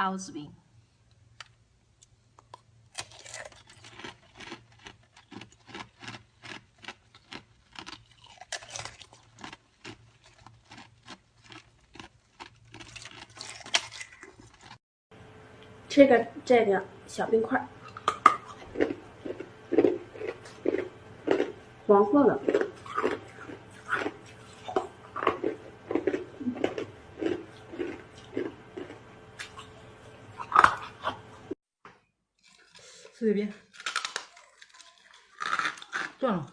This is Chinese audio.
包子饼。吃个这个小冰块，黄色的这边断了。